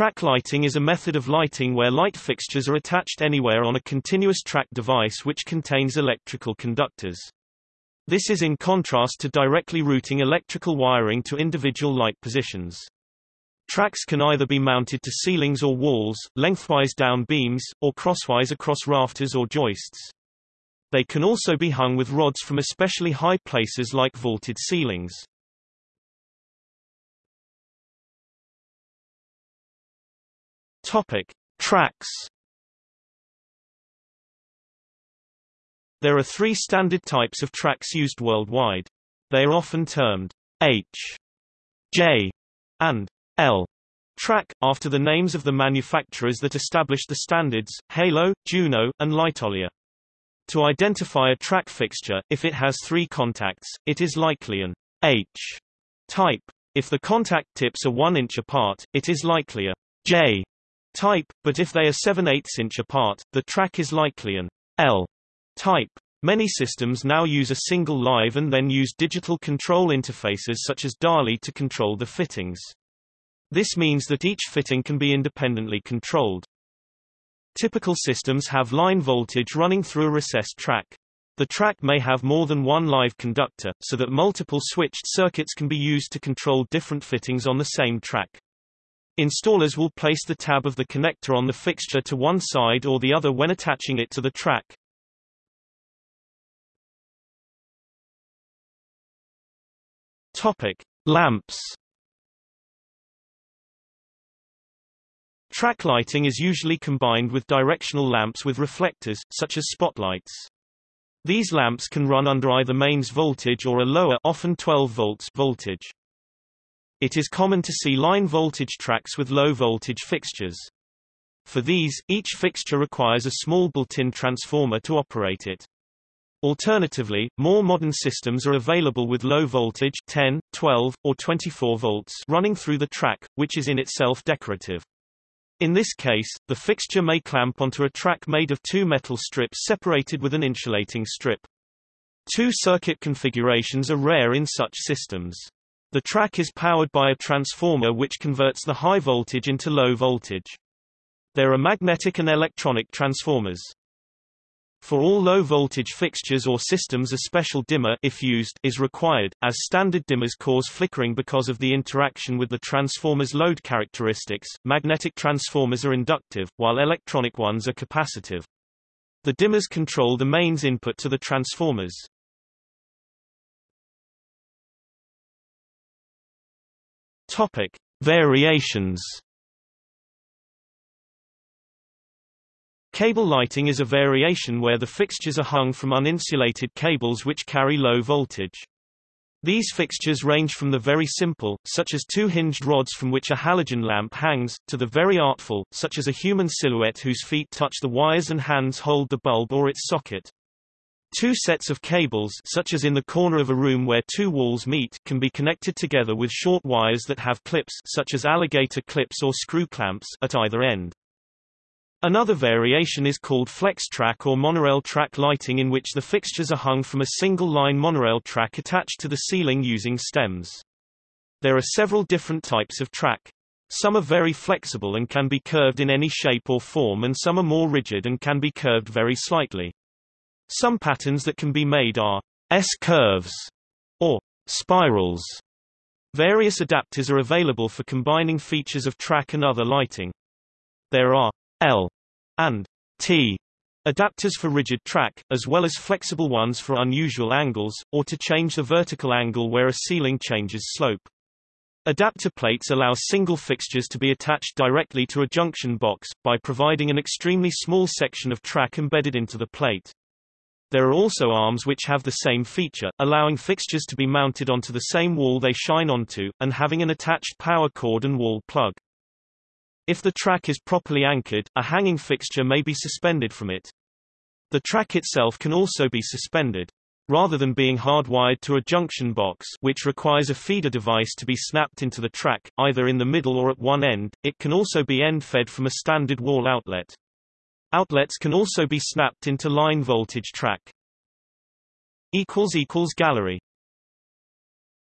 Track lighting is a method of lighting where light fixtures are attached anywhere on a continuous track device which contains electrical conductors. This is in contrast to directly routing electrical wiring to individual light positions. Tracks can either be mounted to ceilings or walls, lengthwise down beams, or crosswise across rafters or joists. They can also be hung with rods from especially high places like vaulted ceilings. Topic: Tracks. There are three standard types of tracks used worldwide. They are often termed H, J, and L track, after the names of the manufacturers that established the standards, Halo, Juno, and Lightolier. To identify a track fixture, if it has three contacts, it is likely an H type. If the contact tips are 1 inch apart, it is likely a J type, but if they are 7 8 inch apart, the track is likely an L type. Many systems now use a single live and then use digital control interfaces such as DALI to control the fittings. This means that each fitting can be independently controlled. Typical systems have line voltage running through a recessed track. The track may have more than one live conductor, so that multiple switched circuits can be used to control different fittings on the same track. Installers will place the tab of the connector on the fixture to one side or the other when attaching it to the track. Topic: Lamps. Track lighting is usually combined with directional lamps with reflectors, such as spotlights. These lamps can run under either mains voltage or a lower often 12 volts voltage. It is common to see line voltage tracks with low voltage fixtures. For these, each fixture requires a small built-in transformer to operate it. Alternatively, more modern systems are available with low voltage 10, 12, or 24 volts running through the track, which is in itself decorative. In this case, the fixture may clamp onto a track made of two metal strips separated with an insulating strip. Two circuit configurations are rare in such systems. The track is powered by a transformer which converts the high voltage into low voltage. There are magnetic and electronic transformers. For all low-voltage fixtures or systems a special dimmer if used is required, as standard dimmers cause flickering because of the interaction with the transformer's load characteristics. Magnetic transformers are inductive, while electronic ones are capacitive. The dimmers control the mains input to the transformers. Topic: Variations. Cable lighting is a variation where the fixtures are hung from uninsulated cables which carry low voltage. These fixtures range from the very simple, such as two hinged rods from which a halogen lamp hangs, to the very artful, such as a human silhouette whose feet touch the wires and hands hold the bulb or its socket. Two sets of cables such as in the corner of a room where two walls meet can be connected together with short wires that have clips such as alligator clips or screw clamps at either end. Another variation is called flex track or monorail track lighting in which the fixtures are hung from a single-line monorail track attached to the ceiling using stems. There are several different types of track. Some are very flexible and can be curved in any shape or form and some are more rigid and can be curved very slightly. Some patterns that can be made are S-curves or spirals. Various adapters are available for combining features of track and other lighting. There are L and T adapters for rigid track, as well as flexible ones for unusual angles, or to change the vertical angle where a ceiling changes slope. Adapter plates allow single fixtures to be attached directly to a junction box, by providing an extremely small section of track embedded into the plate. There are also arms which have the same feature, allowing fixtures to be mounted onto the same wall they shine onto, and having an attached power cord and wall plug. If the track is properly anchored, a hanging fixture may be suspended from it. The track itself can also be suspended. Rather than being hardwired to a junction box which requires a feeder device to be snapped into the track, either in the middle or at one end, it can also be end-fed from a standard wall outlet. Outlets can also be snapped into line voltage track. Gallery